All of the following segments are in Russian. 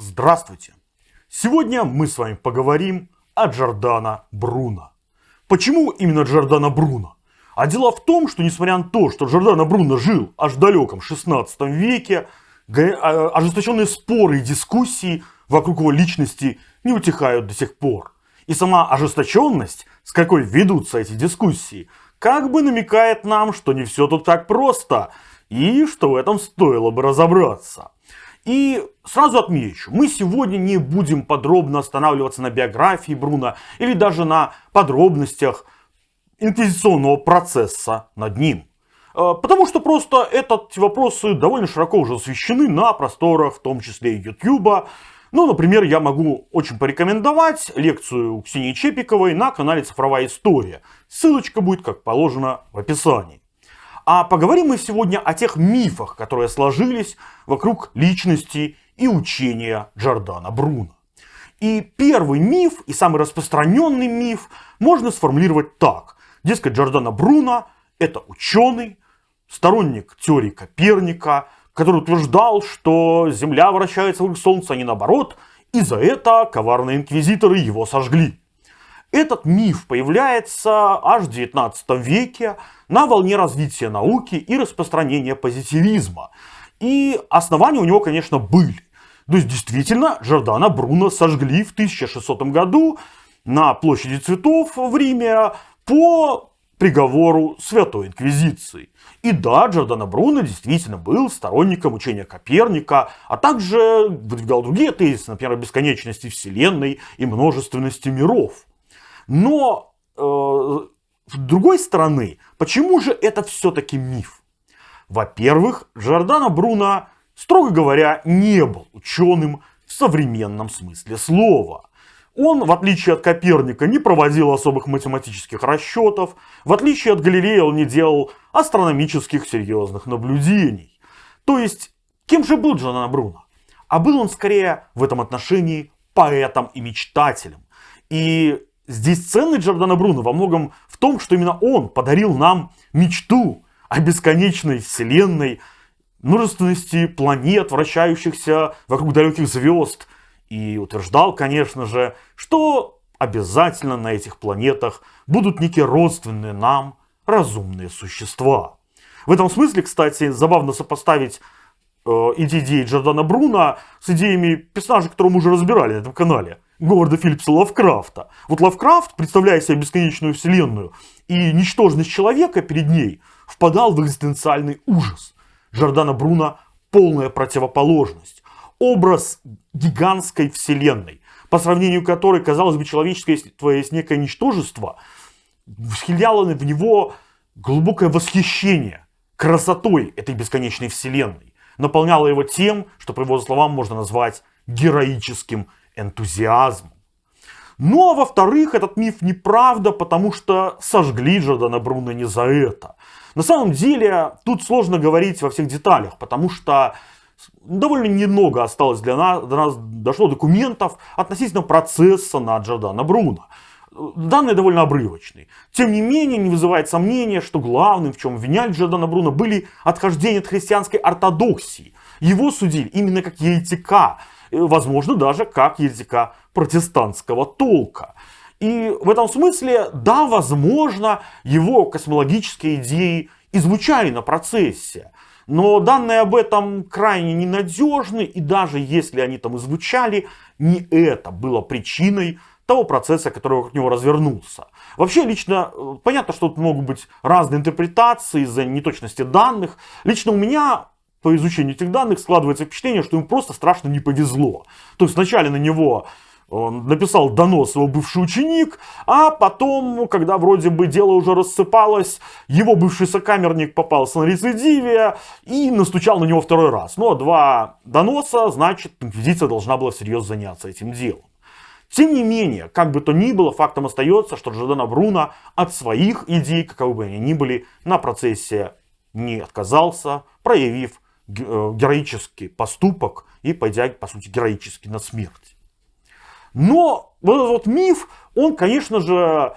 Здравствуйте! Сегодня мы с вами поговорим о Джордано Бруно. Почему именно Джордано Бруно? А дело в том, что несмотря на то, что Джордано Бруно жил аж в далеком 16 веке, а, ожесточенные споры и дискуссии вокруг его личности не утихают до сих пор. И сама ожесточенность, с какой ведутся эти дискуссии, как бы намекает нам, что не все тут так просто, и что в этом стоило бы разобраться. И сразу отмечу, мы сегодня не будем подробно останавливаться на биографии Бруно или даже на подробностях инквизиционного процесса над ним. Э, потому что просто эти вопросы довольно широко уже освещены на просторах, в том числе и YouTube. Ну, например, я могу очень порекомендовать лекцию Ксении Чепиковой на канале «Цифровая история». Ссылочка будет, как положено, в описании. А поговорим мы сегодня о тех мифах, которые сложились вокруг личности и учения Джордана Бруно. И первый миф, и самый распространенный миф, можно сформулировать так. Дескать, Джордано Бруно – это ученый, сторонник теории Коперника, который утверждал, что Земля вращается вокруг Солнца, а не наоборот, и за это коварные инквизиторы его сожгли. Этот миф появляется аж в 19 веке на волне развития науки и распространения позитивизма. И основания у него, конечно, были. То есть, действительно, Джордана Бруно сожгли в 1600 году на площади цветов в Риме по приговору Святой Инквизиции. И да, Джордано Бруно действительно был сторонником учения Коперника, а также выдвигал другие тезисы, например, о бесконечности Вселенной и множественности миров. Но э, с другой стороны, почему же это все-таки миф? Во-первых, Джордано Бруно, строго говоря, не был ученым в современном смысле слова. Он, в отличие от Коперника, не проводил особых математических расчетов, в отличие от Галилея он не делал астрономических серьезных наблюдений. То есть, кем же был Джордано Бруно? А был он скорее в этом отношении поэтом и мечтателем. И Здесь ценность Джордана Бруно во многом в том, что именно он подарил нам мечту о бесконечной вселенной, множественности планет, вращающихся вокруг далеких звезд. И утверждал, конечно же, что обязательно на этих планетах будут некие родственные нам разумные существа. В этом смысле, кстати, забавно сопоставить э, идеи Джордана Бруно с идеями персонажей, которые мы уже разбирали на этом канале. Говарда Филлипса Лавкрафта. Вот Лавкрафт, представляя себе бесконечную вселенную и ничтожность человека перед ней, впадал в экзистенциальный ужас. Джордана Бруно полная противоположность. Образ гигантской вселенной, по сравнению которой, казалось бы, человеческое есть некое ничтожество, вселяло в него глубокое восхищение красотой этой бесконечной вселенной. Наполняло его тем, что, по его словам, можно назвать героическим энтузиазмом. Ну а во-вторых, этот миф неправда, потому что сожгли Джордана Бруно не за это. На самом деле, тут сложно говорить во всех деталях, потому что довольно немного осталось для нас, до нас дошло документов относительно процесса на Джордана Бруно. Данные довольно обрывочные. Тем не менее, не вызывает сомнения, что главным, в чем обвиняли Джордана Бруно, были отхождения от христианской ортодоксии. Его судили именно как еретика, возможно, даже как языка протестантского толка. И в этом смысле, да, возможно, его космологические идеи и звучали на процессе. Но данные об этом крайне ненадежны, и даже если они там и звучали, не это было причиной того процесса, который вокруг него развернулся. Вообще, лично, э, понятно, что тут могут быть разные интерпретации из-за неточности данных. Лично у меня по изучению этих данных складывается впечатление, что ему просто страшно не повезло. То есть вначале на него он написал донос его бывший ученик, а потом, когда вроде бы дело уже рассыпалось, его бывший сокамерник попался на рецидиве и настучал на него второй раз. Ну а два доноса, значит, инквизиция должна была всерьез заняться этим делом. Тем не менее, как бы то ни было, фактом остается, что Джордано Бруно от своих идей, каковы бы они ни были, на процессе не отказался, проявив Э, героический поступок и пойдя, по сути, героически на смерть. Но вот этот миф, он, конечно же,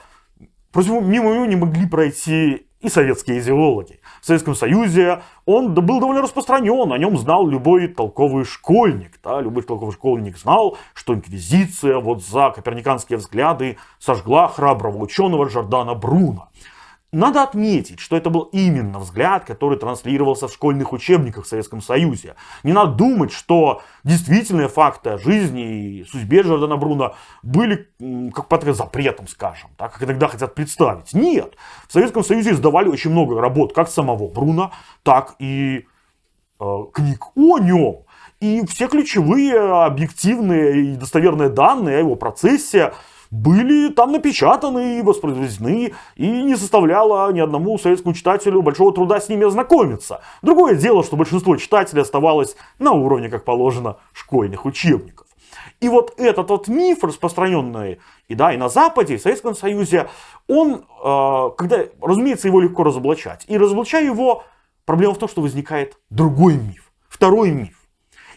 мимо него не могли пройти и советские идеологи. в Советском Союзе он был довольно распространен, о нем знал любой толковый школьник. Да? Любой толковый школьник знал, что инквизиция вот за коперниканские взгляды сожгла храброго ученого Жордана Бруно. Надо отметить, что это был именно взгляд, который транслировался в школьных учебниках в Советском Союзе. Не надо думать, что действительные факты о жизни и судьбе Джордана Бруно были как под запретом, скажем, так, как иногда хотят представить. Нет, в Советском Союзе издавали очень много работ, как самого Бруно, так и э, книг о нем. И все ключевые объективные и достоверные данные о его процессе были там напечатаны и воспроизведены, и не составляло ни одному советскому читателю большого труда с ними ознакомиться. Другое дело, что большинство читателей оставалось на уровне, как положено, школьных учебников. И вот этот вот миф, распространенный и, да, и на Западе, и в Советском Союзе, он, э, когда, разумеется, его легко разоблачать. И разоблачая его, проблема в том, что возникает другой миф, второй миф.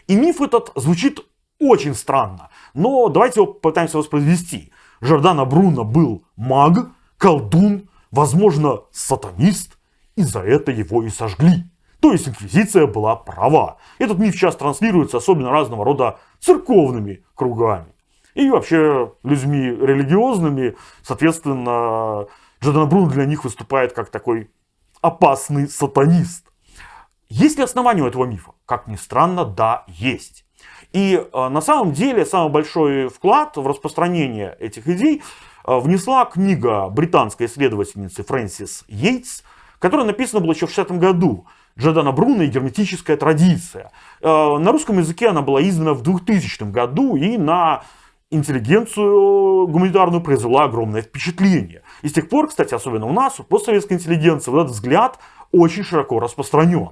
И миф этот звучит очень странно, но давайте его попытаемся воспроизвести. Жордана Бруно был маг, колдун, возможно, сатанист, и за это его и сожгли. То есть инквизиция была права. Этот миф сейчас транслируется особенно разного рода церковными кругами. И вообще людьми религиозными, соответственно, Джордан Бруно для них выступает как такой опасный сатанист. Есть ли основания у этого мифа? Как ни странно, да, есть. И э, на самом деле самый большой вклад в распространение этих идей э, внесла книга британской исследовательницы Фрэнсис Йейтс, которая написана была еще в 60 году. Джордана Бруно и герметическая традиция. Э, на русском языке она была издана в 2000 году и на интеллигенцию гуманитарную произвела огромное впечатление. И с тех пор, кстати, особенно у нас, у постсоветской интеллигенции, вот этот взгляд очень широко распространен.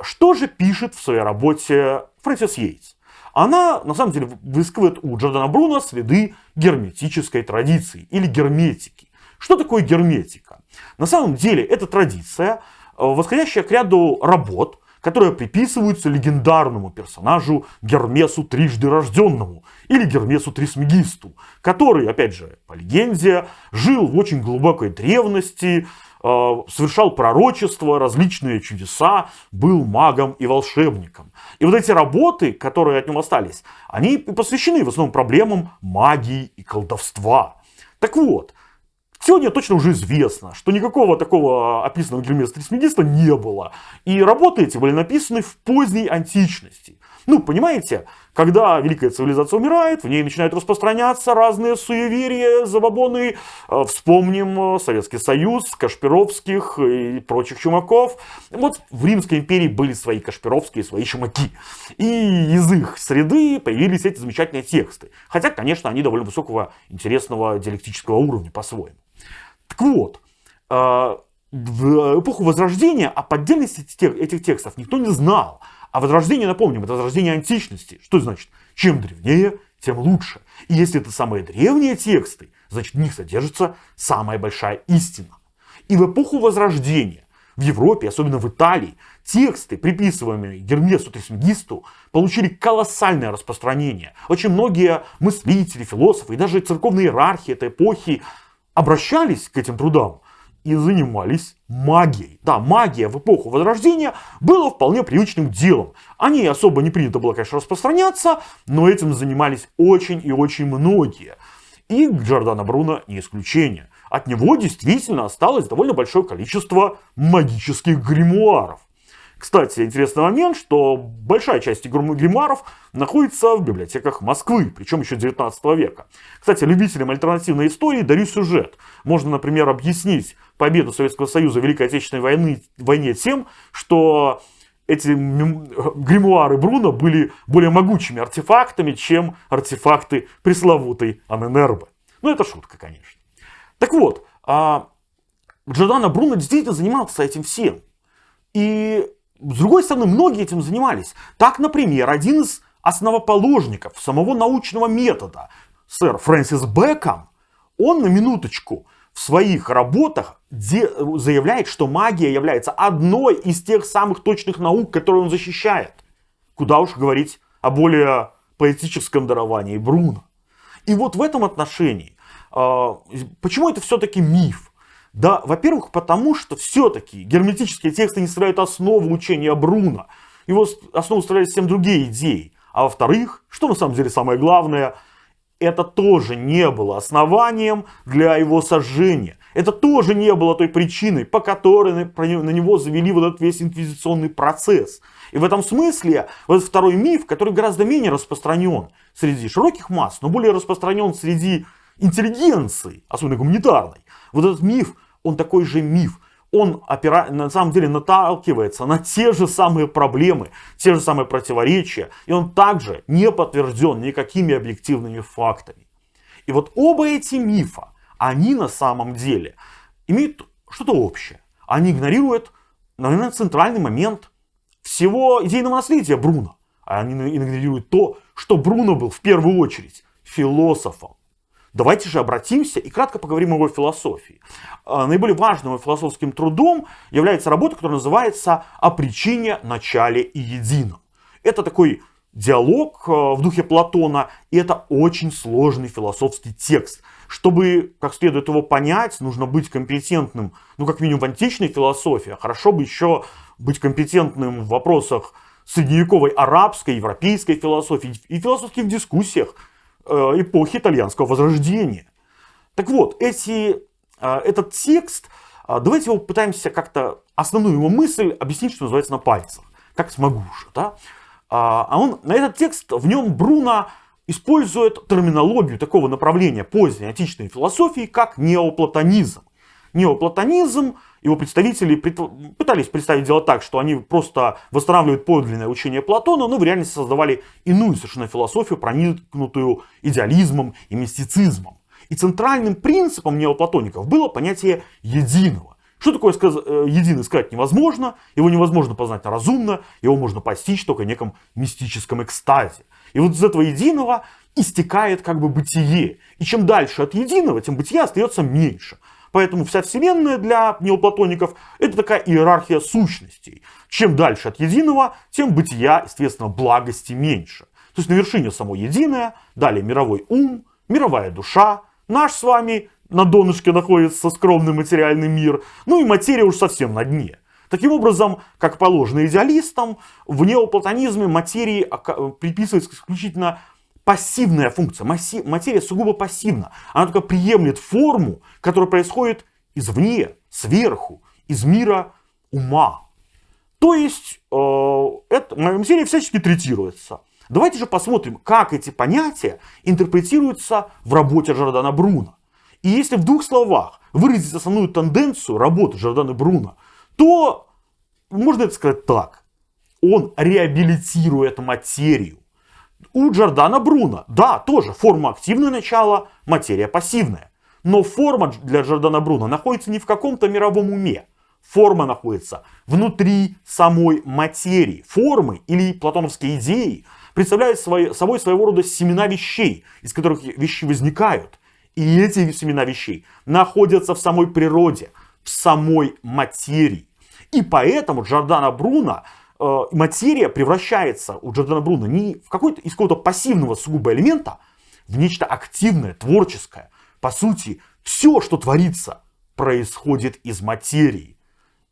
Что же пишет в своей работе Фрэнсис Йейтс? Она, на самом деле, выискивает у Джордана Бруно следы герметической традиции или герметики. Что такое герметика? На самом деле, это традиция, э, восходящая к ряду работ, которые приписываются легендарному персонажу Гермесу трижды рожденному или Гермесу Трисмегисту, который, опять же, по легенде, жил в очень глубокой древности, совершал пророчества, различные чудеса, был магом и волшебником. И вот эти работы, которые от него остались, они посвящены в основном проблемам магии и колдовства. Так вот, Сегодня точно уже известно, что никакого такого описанного Гермеса Трисмегиста не было. И работы эти были написаны в поздней античности. Ну, понимаете, когда великая цивилизация умирает, в ней начинают распространяться разные суеверия, забабоны. Э, вспомним э, Советский Союз, Кашпировских и прочих чумаков. Вот в Римской империи были свои Кашпировские, свои чумаки. И из их среды появились эти замечательные тексты. Хотя, конечно, они довольно высокого, интересного диалектического уровня по-своему. Так вот, э, в эпоху Возрождения о поддельности этих текстов никто не знал. А возрождение, напомним, это возрождение античности. Что значит? Чем древнее, тем лучше. И если это самые древние тексты, значит в них содержится самая большая истина. И в эпоху Возрождения в Европе, особенно в Италии, тексты, приписываемые Гермесу Трисмегисту, получили колоссальное распространение. Очень многие мыслители, философы и даже церковные иерархи этой эпохи обращались к этим трудам и занимались магией. Да, магия в эпоху Возрождения была вполне привычным делом. О ней особо не принято было, конечно, распространяться, но этим занимались очень и очень многие. И Джордано Бруно не исключение. От него действительно осталось довольно большое количество магических гримуаров. Кстати, интересный момент, что большая часть гримуаров находится в библиотеках Москвы, причем еще 19 века. Кстати, любителям альтернативной истории дарю сюжет. Можно, например, объяснить победу Советского Союза в Великой Отечественной войны, войне тем, что эти гримуары Бруно были более могучими артефактами, чем артефакты пресловутой Аненербе. Ну, это шутка, конечно. Так вот, а Джордано Бруно действительно занимался этим всем. И с другой стороны, многие этим занимались. Так, например, один из основоположников самого научного метода, сэр Фрэнсис Бэком, он на минуточку в своих работах заявляет, что магия является одной из тех самых точных наук, которые он защищает. Куда уж говорить о более поэтическом даровании Бруно. И вот в этом отношении, а, почему это все-таки миф? Да, во-первых, потому что все-таки герметические тексты не составляют основу учения Бруна. Его основу составляют совсем другие идеи. А во-вторых, что на самом деле самое главное, это тоже не было основанием для его сожжения. Это тоже не было той причиной, по которой на него завели вот этот весь инквизиционный процесс. И в этом смысле вот второй миф, который гораздо менее распространен среди широких масс, но более распространен среди интеллигенции, особенно гуманитарной. Вот этот миф, он такой же миф. Он опира... на самом деле наталкивается на те же самые проблемы, те же самые противоречия. И он также не подтвержден никакими объективными фактами. И вот оба эти мифа, они на самом деле имеют что-то общее. Они игнорируют, наверное, центральный момент всего идейного наследия Бруно. Они игнорируют то, что Бруно был в первую очередь философом. Давайте же обратимся и кратко поговорим о его философии. А, наиболее важным философским трудом является работа, которая называется «О причине, начале и едином». Это такой диалог а, в духе Платона, и это очень сложный философский текст. Чтобы как следует его понять, нужно быть компетентным, ну как минимум в античной философии, а хорошо бы еще быть компетентным в вопросах средневековой арабской, европейской философии и философских дискуссиях э, эпохи итальянского возрождения. Так вот, эти, э, этот текст, э, давайте его пытаемся как-то основную его мысль объяснить, что называется, на пальцах, как смогу уже. Да? А он, на этот текст, в нем Бруно использует терминологию такого направления поздней античной философии, как неоплатонизм. Неоплатонизм его представители пытались представить дело так, что они просто восстанавливают подлинное учение Платона, но в реальности создавали иную совершенно философию, проникнутую идеализмом и мистицизмом. И центральным принципом неоплатоников было понятие единого. Что такое сказ... Э, единый сказать невозможно, его невозможно познать разумно, его можно постичь только в неком мистическом экстазе. И вот из этого единого истекает как бы бытие. И чем дальше от единого, тем бытия остается меньше. Поэтому вся Вселенная для неоплатоников это такая иерархия сущностей. Чем дальше от единого, тем бытия, естественно, благости меньше. То есть на вершине само единое, далее мировой ум, мировая душа, наш с вами на донышке находится скромный материальный мир, ну и материя уж совсем на дне. Таким образом, как положено идеалистам, в неоплатонизме материи приписывается исключительно пассивная функция. Материя сугубо пассивна. Она только приемлет форму, которая происходит извне, сверху, из мира ума. То есть, э, это, материя всячески третируется. Давайте же посмотрим, как эти понятия интерпретируются в работе Жордана Бруна. И если в двух словах выразить основную тенденцию работы Жордана Бруна, то можно это сказать так. Он реабилитирует материю. У Джордана Бруно, да, тоже форма активное начало, материя пассивная. Но форма для Джордана Бруно находится не в каком-то мировом уме. Форма находится внутри самой материи. Формы или платоновские идеи представляют собой своего рода семена вещей, из которых вещи возникают. И эти семена вещей находятся в самой природе, в самой материи. И поэтому Джордана Бруно Э, материя превращается у Джордана Бруно не в какой-то из какого-то пассивного сугубо элемента, в нечто активное, творческое. По сути, все, что творится, происходит из материи.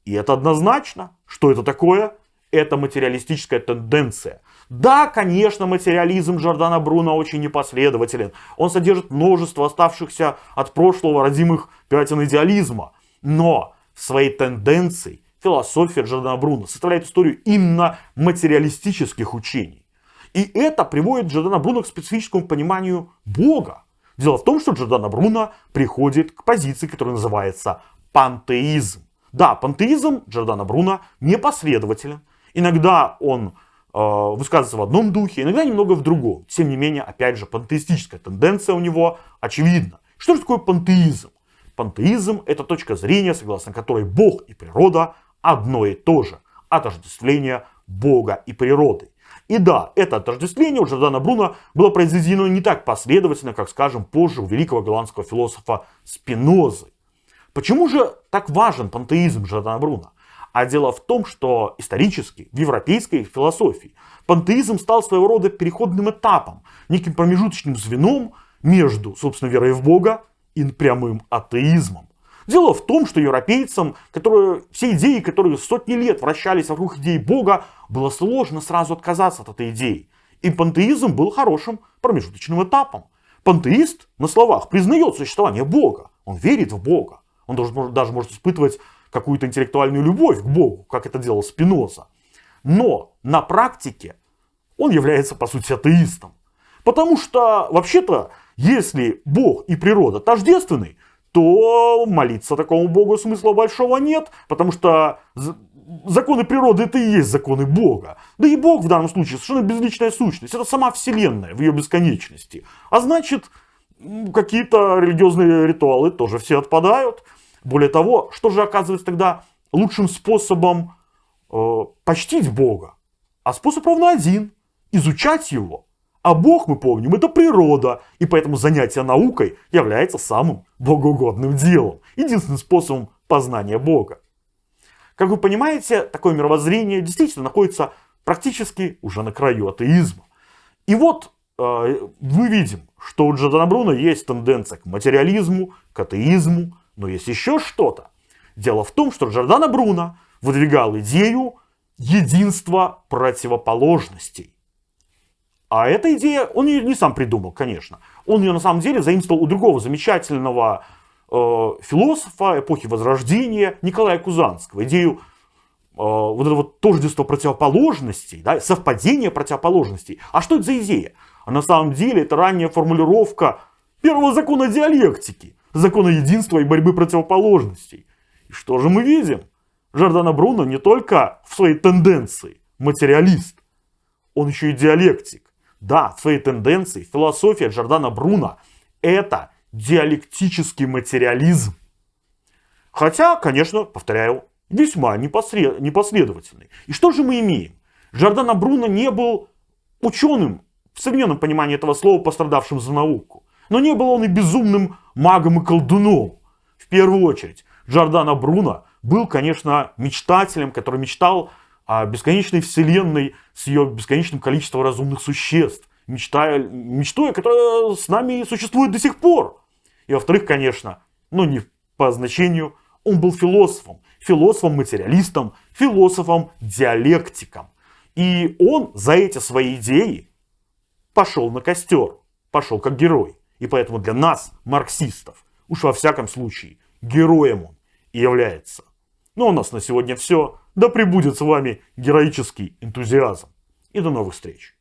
И это однозначно. Что это такое? Это материалистическая тенденция. Да, конечно, материализм Джордана Бруно очень непоследователен. Он содержит множество оставшихся от прошлого родимых пятен идеализма. Но своей тенденцией философия Джордана Бруно составляет историю именно материалистических учений. И это приводит Джордана Бруно к специфическому пониманию Бога. Дело в том, что Джордана Бруно приходит к позиции, которая называется пантеизм. Да, пантеизм Джордана Бруно непоследователен. Иногда он э, высказывается в одном духе, иногда немного в другом. Тем не менее, опять же, пантеистическая тенденция у него очевидна. Что же такое пантеизм? Пантеизм – это точка зрения, согласно которой Бог и природа одно и то же. Отождествление Бога и природы. И да, это отождествление у Джордана Бруно было произведено не так последовательно, как, скажем, позже у великого голландского философа Спинозы. Почему же так важен пантеизм Джордана Бруно? А дело в том, что исторически в европейской философии пантеизм стал своего рода переходным этапом, неким промежуточным звеном между, собственно, верой в Бога и прямым атеизмом. Дело в том, что европейцам, которые, все идеи, которые сотни лет вращались вокруг идеи Бога, было сложно сразу отказаться от этой идеи. И пантеизм был хорошим промежуточным этапом. Пантеист на словах признает существование Бога. Он верит в Бога. Он даже, даже может испытывать какую-то интеллектуальную любовь к Богу, как это делал Спиноза. Но на практике он является, по сути, атеистом. Потому что, вообще-то, если Бог и природа тождественны, то молиться такому Богу смысла большого нет, потому что законы природы это и есть законы Бога. Да и Бог в данном случае совершенно безличная сущность. Это сама Вселенная в ее бесконечности. А значит, какие-то религиозные ритуалы тоже все отпадают. Более того, что же оказывается тогда лучшим способом э, почтить Бога? А способ ровно один. Изучать его. А Бог, мы помним, это природа, и поэтому занятие наукой является самым богоугодным делом, единственным способом познания Бога. Как вы понимаете, такое мировоззрение действительно находится практически уже на краю атеизма. И вот э, мы видим, что у Джордана Бруно есть тенденция к материализму, к атеизму, но есть еще что-то. Дело в том, что Джордана Бруно выдвигал идею единства противоположностей. А эта идея, он ее не сам придумал, конечно. Он ее на самом деле заимствовал у другого замечательного э, философа эпохи Возрождения Николая Кузанского. Идею э, вот этого тождества противоположностей, да, совпадения противоположностей. А что это за идея? А на самом деле это ранняя формулировка первого закона диалектики, закона единства и борьбы противоположностей. И что же мы видим? Жордана Бруно не только в своей тенденции материалист, он еще и диалектик. Да, в своей тенденции философия Джордана Бруно – это диалектический материализм. Хотя, конечно, повторяю, весьма непослед... непоследовательный. И что же мы имеем? Джордана Бруно не был ученым в современном понимании этого слова, пострадавшим за науку. Но не был он и безумным магом и колдуном. В первую очередь, Джордана Бруно был, конечно, мечтателем, который мечтал о бесконечной вселенной с ее бесконечным количеством разумных существ, мечтая, мечтой, которая с нами существует до сих пор. И во-вторых, конечно, но не по значению, он был философом, философом-материалистом, философом-диалектиком. И он за эти свои идеи пошел на костер, пошел как герой. И поэтому для нас, марксистов, уж во всяком случае, героем он и является. Ну а у нас на сегодня все. Да пребудет с вами героический энтузиазм. И до новых встреч.